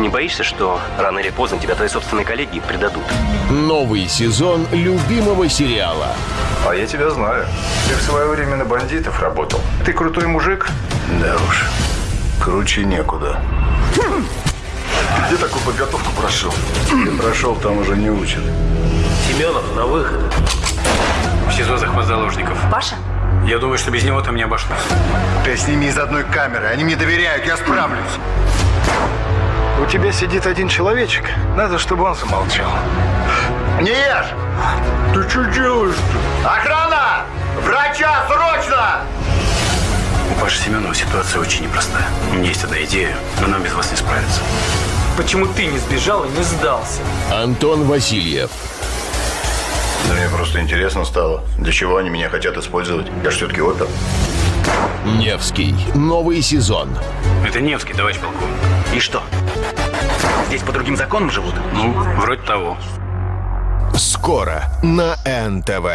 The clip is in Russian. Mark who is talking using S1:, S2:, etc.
S1: Ты не боишься, что рано или поздно тебя твои собственные коллеги предадут?
S2: Новый сезон любимого сериала.
S3: А я тебя знаю. Ты в свое время на бандитов работал. Ты крутой мужик?
S4: Да уж, круче некуда. Где такую подготовку прошел? Ты прошел, там уже не учат.
S5: Семенов на выход. В СИЗО захват заложников.
S6: Паша?
S5: Я думаю, что без него там не обошлось.
S4: Ты с ними из одной камеры. Они мне доверяют, я справлюсь.
S3: У тебя сидит один человечек. Надо, чтобы он замолчал.
S4: Не ешь! Ты что делаешь-то? Охрана! Врача, срочно!
S5: У Паши Семенова ситуация очень непростая. У меня есть одна идея, но нам без вас не справиться.
S7: Почему ты не сбежал и не сдался?
S2: Антон Васильев.
S4: Да мне просто интересно стало. Для чего они меня хотят использовать? Я же все-таки опер.
S2: Невский. Новый сезон.
S5: Это Невский, товарищ полковник.
S1: И что? Здесь по другим законам живут?
S5: Ну, вроде того.
S2: Скоро на НТВ.